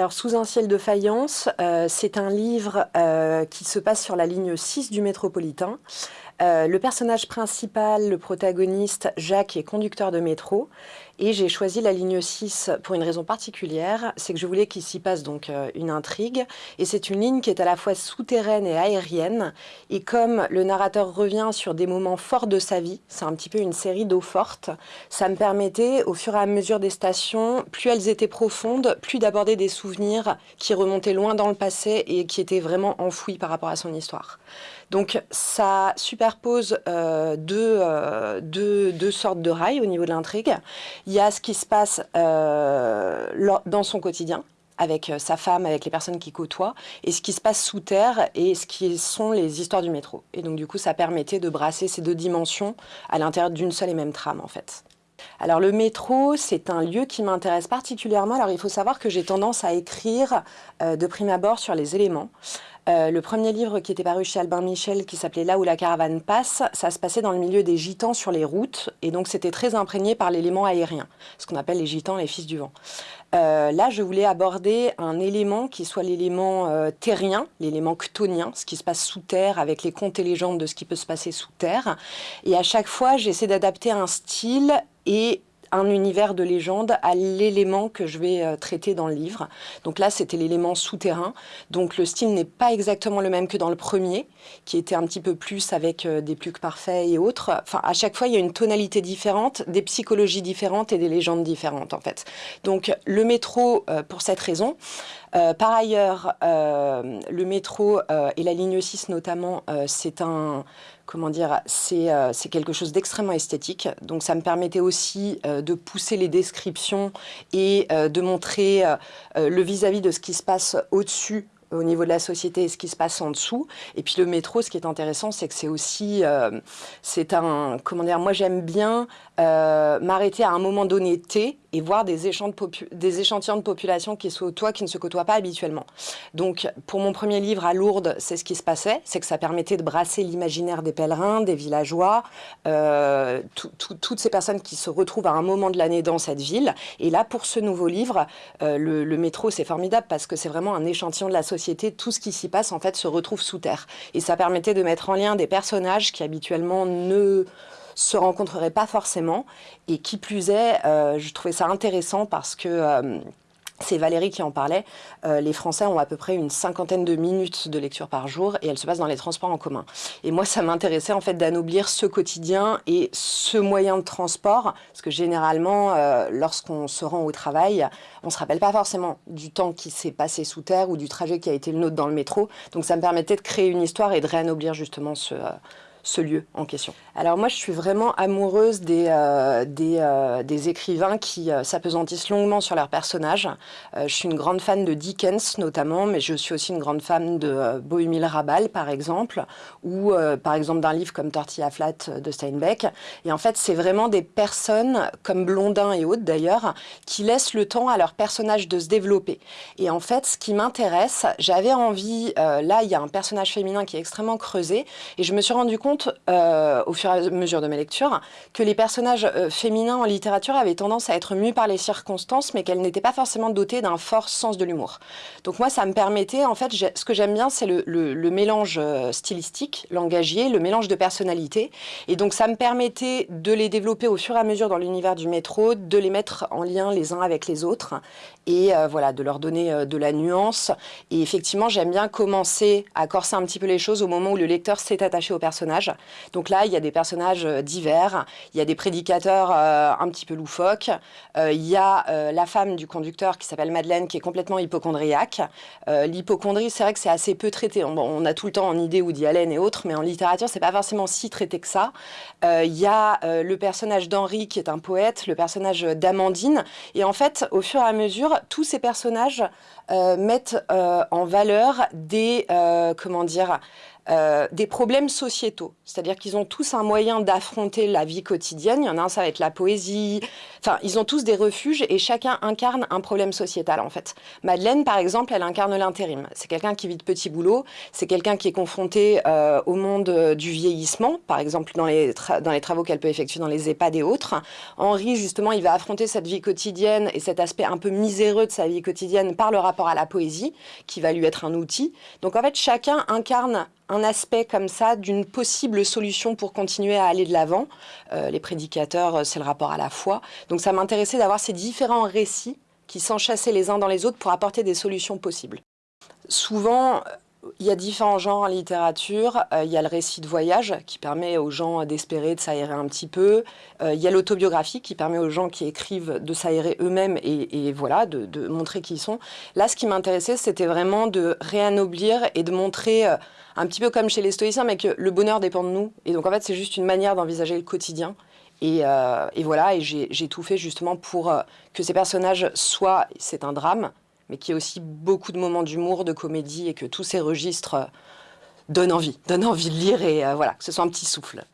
Alors, Sous un ciel de faïence, euh, c'est un livre euh, qui se passe sur la ligne 6 du métropolitain. Euh, le personnage principal, le protagoniste, Jacques, est conducteur de métro. Et j'ai choisi la ligne 6 pour une raison particulière, c'est que je voulais qu'il s'y passe donc euh, une intrigue. Et c'est une ligne qui est à la fois souterraine et aérienne. Et comme le narrateur revient sur des moments forts de sa vie, c'est un petit peu une série d'eau fortes, ça me permettait, au fur et à mesure des stations, plus elles étaient profondes, plus d'aborder des souvenirs qui remontaient loin dans le passé et qui étaient vraiment enfouis par rapport à son histoire. Donc ça superpose euh, euh, deux, sortes de rails au niveau de l'intrigue. Il y a ce qui se passe euh, dans son quotidien, avec sa femme, avec les personnes qui côtoient, et ce qui se passe sous terre et ce qui sont les histoires du métro. Et donc du coup, ça permettait de brasser ces deux dimensions à l'intérieur d'une seule et même trame en fait. Alors le métro, c'est un lieu qui m'intéresse particulièrement. Alors il faut savoir que j'ai tendance à écrire de prime abord sur les éléments. Euh, le premier livre qui était paru chez Albin Michel, qui s'appelait Là où la caravane passe, ça se passait dans le milieu des gitans sur les routes, et donc c'était très imprégné par l'élément aérien, ce qu'on appelle les gitans, les fils du vent. Euh, là, je voulais aborder un élément qui soit l'élément euh, terrien, l'élément chtonien, ce qui se passe sous terre, avec les contes et légendes de ce qui peut se passer sous terre. Et à chaque fois, j'essaie d'adapter un style et un univers de légende à l'élément que je vais euh, traiter dans le livre. Donc là, c'était l'élément souterrain. Donc le style n'est pas exactement le même que dans le premier, qui était un petit peu plus avec euh, des plus que parfaits et autres. Enfin, à chaque fois, il y a une tonalité différente, des psychologies différentes et des légendes différentes, en fait. Donc le métro, euh, pour cette raison. par ailleurs, le métro et la ligne 6 notamment, c'est un comment dire, euh, c'est quelque chose d'extrêmement esthétique. Donc ça me permettait aussi euh, de pousser les descriptions et euh, de montrer le vis-à-vis -vis de ce qui se passe au-dessus au niveau de la société et ce qui se passe en dessous. Et puis le métro, ce qui est intéressant, c'est que c'est aussi, euh, c'est un, comment dire, moi j'aime bien euh, m'arrêter à un moment donné T et voir des, des échantillons de population qui se côtoient, qui ne se côtoient pas habituellement. Donc pour mon premier livre à Lourdes, c'est ce qui se passait, c'est que ça permettait de brasser l'imaginaire des pèlerins, des villageois, euh, toutes ces personnes qui se retrouvent à un moment de l'année dans cette ville. Et là, pour ce nouveau livre, le, le métro, c'est formidable parce que c'est vraiment un échantillon de la société tout ce qui s'y passe en fait se retrouve sous terre. Et ça permettait de mettre en lien des personnages qui habituellement ne se rencontreraient pas forcément. Et qui plus est, euh, je trouvais ça intéressant parce que... Euh, c'est Valérie qui en parlait. Euh, les Français ont à peu près une cinquantaine de minutes de lecture par jour et elle se passe dans les transports en commun. Et moi, ça m'intéressait en fait d'anoblir ce quotidien et ce moyen de transport, parce que généralement, euh, lorsqu'on se rend au travail, on se rappelle pas forcément du temps qui s'est passé sous terre ou du trajet qui a été le nôtre dans le métro. Donc ça me permettait de créer une histoire et de réanoblir justement ce, euh, ce lieu en question. Alors moi, je suis vraiment amoureuse des, euh, euh, des, écrivains qui euh, s'apesantissent longuement sur leurs personnages. je suis une grande fan de Dickens notamment, mais je suis aussi une grande fan de Bohemil Rabal par exemple, ou par exemple d'un livre comme Tortilla Flat de Steinbeck. Et en fait, c'est vraiment des personnes, comme Blondin et autres d'ailleurs, qui laissent le temps à leurs personnages de se développer. Et en fait, ce qui m'intéresse, j'avais envie, là il y a un personnage féminin qui est extrêmement creusé, et je me suis rendu compte euh, au fur et à mesure de mes lectures, que les personnages euh, féminins en littérature avaient tendance à être mus par les circonstances, mais qu'elles n'étaient pas forcément dotées d'un fort sens de l'humour. Donc moi, ça me permettait, en fait, ce que j'aime bien, c'est le, mélange euh, stylistique, langagier, le mélange de personnalités. Et donc ça me permettait de les développer au fur et à mesure dans l'univers du métro, de les mettre en lien les uns avec les autres, et voilà, de leur donner de la nuance. Et effectivement, j'aime bien commencer à corser un petit peu les choses au moment où le lecteur s'est attaché au personnage donc là, il y a des personnages euh, divers, il y a des prédicateurs euh, un petit peu loufoques, euh, il y a la femme du conducteur qui s'appelle Madeleine qui est complètement hypochondriaque. L'hypochondrie, c'est vrai que c'est assez peu traité. On, a tout le temps en idée Woody Allen et autres, mais en littérature, c'est pas forcément si traité que ça. Il y a le personnage d'Henri qui est un poète, le personnage d'Amandine, et en fait, au fur et à mesure, tous ces personnages mettent en valeur des, comment dire, euh, des problèmes sociétaux. C'est-à-dire qu'ils ont tous un moyen d'affronter la vie quotidienne. Il y en a un, ça va être la poésie. Enfin, ils ont tous des refuges et chacun incarne un problème sociétal, en fait. Madeleine, par exemple, elle incarne l'intérim. C'est quelqu'un qui vit de petits boulots. C'est quelqu'un qui est confronté euh, au monde euh, du vieillissement, par exemple, dans les, dans les travaux qu'elle peut effectuer dans les EHPAD et autres. Henri, justement, il va affronter cette vie quotidienne et cet aspect un peu miséreux de sa vie quotidienne par le rapport à la poésie, qui va lui être un outil. Donc, en fait, chacun incarne un aspect comme ça d'une possible solution pour continuer à aller de l'avant. Euh, les prédicateurs, euh, c'est le rapport à la foi. Donc ça m'intéressait d'avoir ces différents récits qui s'enchassaient les uns dans les autres pour apporter des solutions possibles. Souvent, il y a différents genres en littérature. Euh, il y a le récit de voyage qui permet aux gens d'espérer, de s'aérer un petit peu. Euh, il y a l'autobiographie qui permet aux gens qui écrivent de s'aérer eux-mêmes et, voilà, de, montrer qui ils sont. Là, ce qui m'intéressait, c'était vraiment de réanoblir et de montrer, euh, un petit peu comme chez les stoïciens, mais que le bonheur dépend de nous. Et donc, en fait, c'est juste une manière d'envisager le quotidien. Et, et voilà, et j'ai tout fait justement pour que ces personnages soient, c'est un drame, mais qui a aussi beaucoup de moments d'humour, de comédie, et que tous ces registres euh, donnent envie, donnent envie de lire, et euh, voilà, que ce soit un petit souffle.